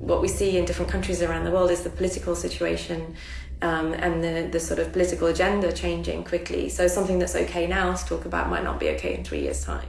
what we see in different countries around the world is the political situation um, and the, the sort of political agenda changing quickly. So something that's okay now to talk about might not be okay in three years' time.